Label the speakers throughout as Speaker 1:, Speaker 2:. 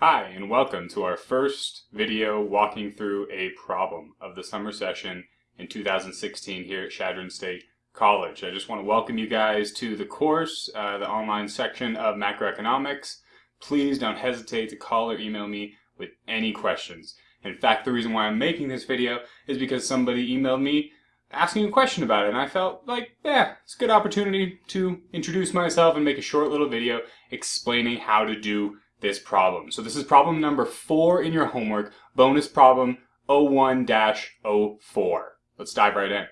Speaker 1: Hi, and welcome to our first video walking through a problem of the summer session in 2016 here at Chadron State College. I just want to welcome you guys to the course, uh, the online section of macroeconomics. Please don't hesitate to call or email me with any questions. In fact, the reason why I'm making this video is because somebody emailed me asking a question about it, and I felt like, yeah, it's a good opportunity to introduce myself and make a short little video explaining how to do this problem. So this is problem number four in your homework, bonus problem 01-04. Let's dive right in.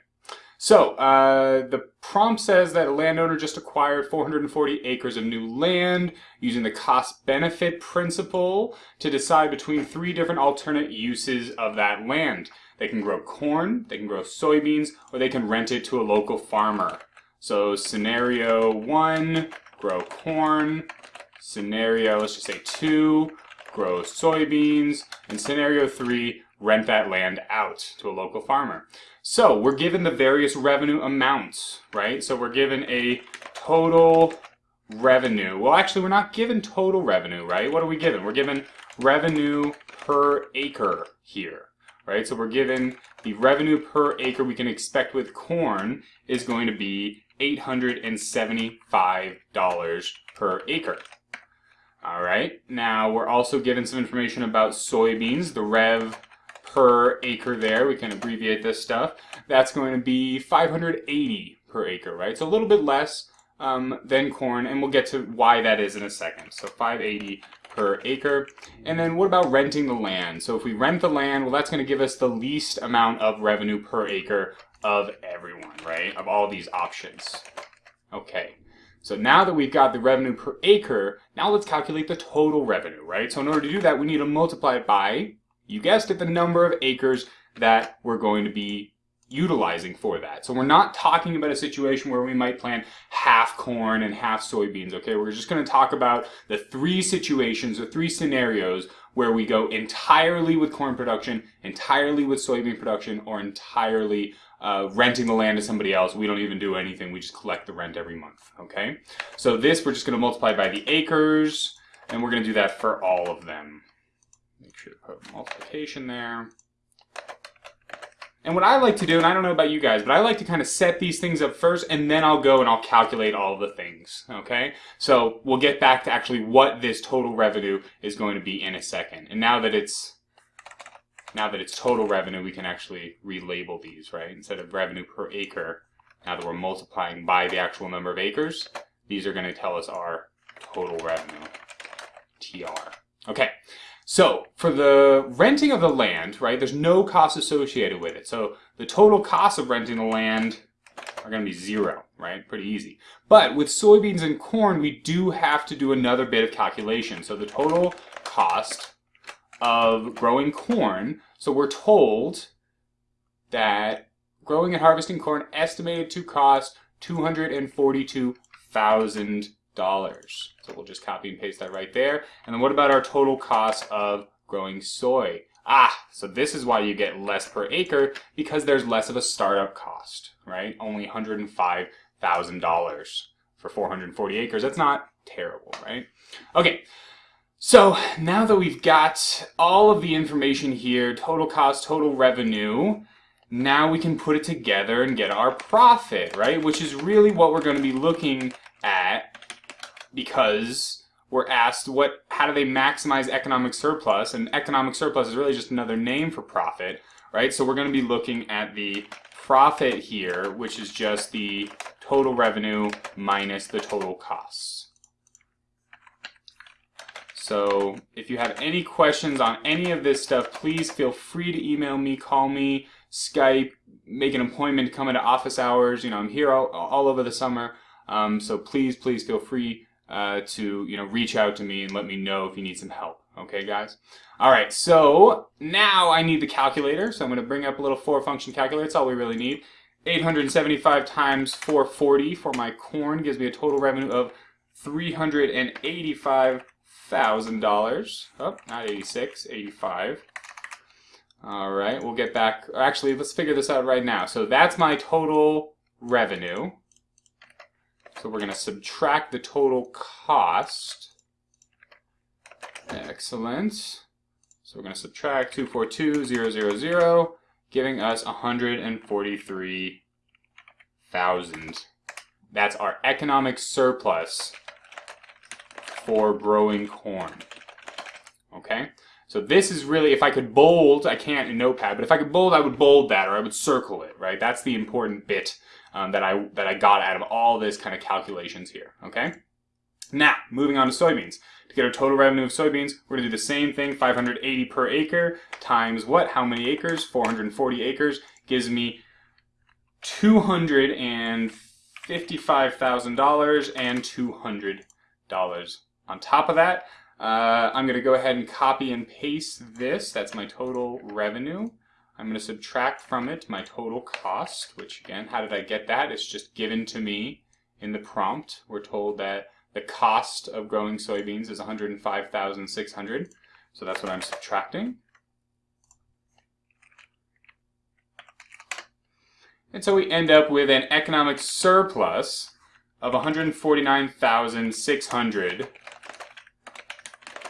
Speaker 1: So, uh, the prompt says that a landowner just acquired 440 acres of new land using the cost-benefit principle to decide between three different alternate uses of that land. They can grow corn, they can grow soybeans, or they can rent it to a local farmer. So scenario one, grow corn. Scenario, let's just say two, grow soybeans. And scenario three, rent that land out to a local farmer. So we're given the various revenue amounts, right? So we're given a total revenue. Well, actually, we're not given total revenue, right? What are we given? We're given revenue per acre here, right? So we're given the revenue per acre we can expect with corn is going to be $875 per acre. All right, now we're also given some information about soybeans, the rev per acre there. We can abbreviate this stuff. That's going to be 580 per acre, right? So a little bit less um, than corn, and we'll get to why that is in a second. So 580 per acre. And then what about renting the land? So if we rent the land, well, that's going to give us the least amount of revenue per acre of everyone, right? Of all these options. Okay. So now that we've got the revenue per acre, now let's calculate the total revenue, right? So in order to do that, we need to multiply it by you guessed it, the number of acres that we're going to be utilizing for that. So we're not talking about a situation where we might plant half corn and half soybeans, okay? We're just going to talk about the three situations the three scenarios where we go entirely with corn production, entirely with soybean production, or entirely uh, renting the land to somebody else. We don't even do anything. We just collect the rent every month, okay? So this, we're just going to multiply by the acres, and we're going to do that for all of them. Make sure to put multiplication there. And what I like to do, and I don't know about you guys, but I like to kind of set these things up first, and then I'll go and I'll calculate all the things, okay? So we'll get back to actually what this total revenue is going to be in a second. And now that it's now that it's total revenue, we can actually relabel these, right? Instead of revenue per acre, now that we're multiplying by the actual number of acres, these are going to tell us our total revenue, TR. Okay, so for the renting of the land, right, there's no cost associated with it. So the total cost of renting the land are going to be zero, right? Pretty easy. But with soybeans and corn, we do have to do another bit of calculation. So the total cost of growing corn, so we're told that growing and harvesting corn estimated to cost $242,000 dollars. So we'll just copy and paste that right there. And then what about our total cost of growing soy? Ah, so this is why you get less per acre because there's less of a startup cost, right? Only $105,000 for 440 acres. That's not terrible, right? Okay, so now that we've got all of the information here, total cost, total revenue, now we can put it together and get our profit, right? Which is really what we're going to be looking at because we're asked what how do they maximize economic surplus? And economic surplus is really just another name for profit right? So we're going to be looking at the profit here which is just the total revenue minus the total costs. So if you have any questions on any of this stuff please feel free to email me call me skype make an appointment come into office hours. You know i'm here all, all over the summer. Um, so please please feel free uh, to you know reach out to me and let me know if you need some help. Okay, guys? All right, so now I need the calculator. So I'm going to bring up a little four function calculator. That's all we really need. 875 times 440 for my corn gives me a total revenue of $385,000. Oh, not 86, 85. All right, we'll get back. Actually, let's figure this out right now. So that's my total revenue. So we're going to subtract the total cost. Excellent. So we're going to subtract 242,000, giving us 143,000. That's our economic surplus for growing corn. Okay? So this is really, if I could bold, I can't in Notepad, but if I could bold, I would bold that or I would circle it, right? That's the important bit um, that I that I got out of all this kind of calculations here, okay? Now, moving on to soybeans. To get our total revenue of soybeans, we're going to do the same thing, 580 per acre times what? How many acres? 440 acres gives me $255,000 and $200 on top of that. Uh, I'm going to go ahead and copy and paste this. That's my total revenue. I'm going to subtract from it my total cost, which again, how did I get that? It's just given to me in the prompt. We're told that the cost of growing soybeans is 105,600. So that's what I'm subtracting. And so we end up with an economic surplus of 149,600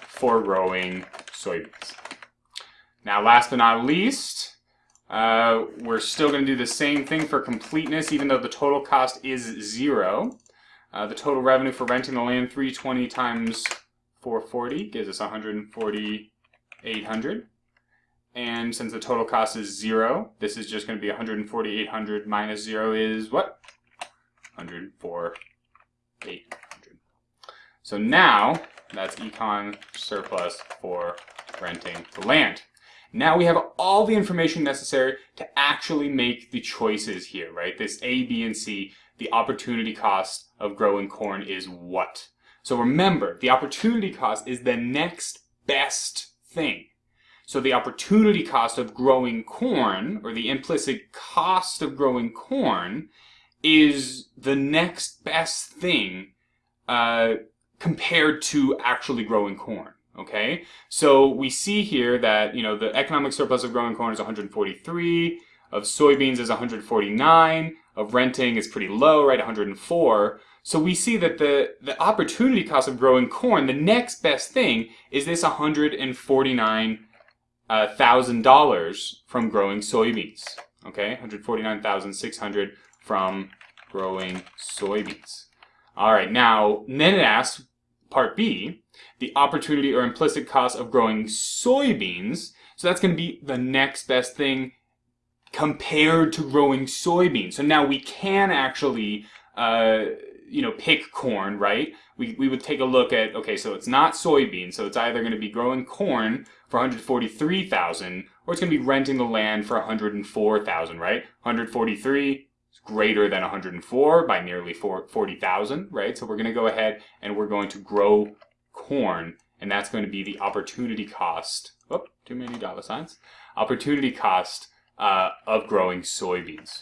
Speaker 1: for growing soybeans. Now, last but not least, uh, we're still going to do the same thing for completeness, even though the total cost is zero. Uh, the total revenue for renting the land, 320 times 440 gives us 14800. And since the total cost is zero, this is just going to be 14800 minus zero is what? 104,800. So now, that's econ surplus for renting the land. Now we have all the information necessary to actually make the choices here, right? This A, B, and C, the opportunity cost of growing corn is what? So remember, the opportunity cost is the next best thing. So the opportunity cost of growing corn, or the implicit cost of growing corn, is the next best thing uh, compared to actually growing corn. Okay, so we see here that you know the economic surplus of growing corn is 143, of soybeans is 149, of renting is pretty low, right, 104. So we see that the, the opportunity cost of growing corn, the next best thing, is this $149,000 uh, from growing soybeans. Okay, 149,600 from growing soybeans. All right, now, then it asks, part B, the opportunity or implicit cost of growing soybeans. So that's going to be the next best thing compared to growing soybeans. So now we can actually, uh, you know, pick corn, right? We, we would take a look at, okay, so it's not soybeans, so it's either going to be growing corn for 143,000 or it's going to be renting the land for 104,000, right? 143 is greater than 104 by nearly 40,000, right? So we're going to go ahead and we're going to grow corn, and that's going to be the opportunity cost. Oh, too many dollar signs. Opportunity cost uh, of growing soybeans.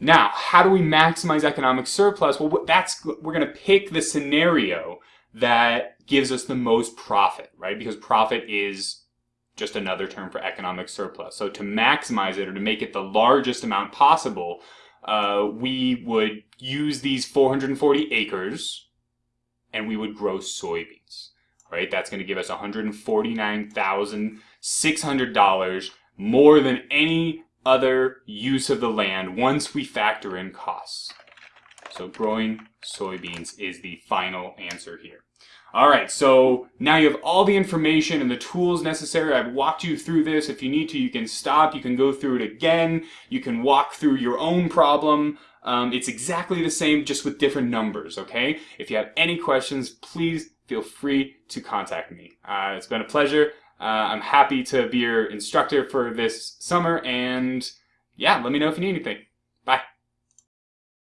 Speaker 1: Now, how do we maximize economic surplus? Well, that's we're going to pick the scenario that gives us the most profit, right? Because profit is just another term for economic surplus. So to maximize it or to make it the largest amount possible, uh, we would use these 440 acres and we would grow soybeans, right? That's going to give us $149,600 more than any other use of the land once we factor in costs. So growing soybeans is the final answer here. All right, so now you have all the information and the tools necessary. I've walked you through this. If you need to, you can stop. You can go through it again. You can walk through your own problem. Um, it's exactly the same, just with different numbers, okay? If you have any questions, please feel free to contact me. Uh, it's been a pleasure. Uh, I'm happy to be your instructor for this summer, and yeah, let me know if you need anything.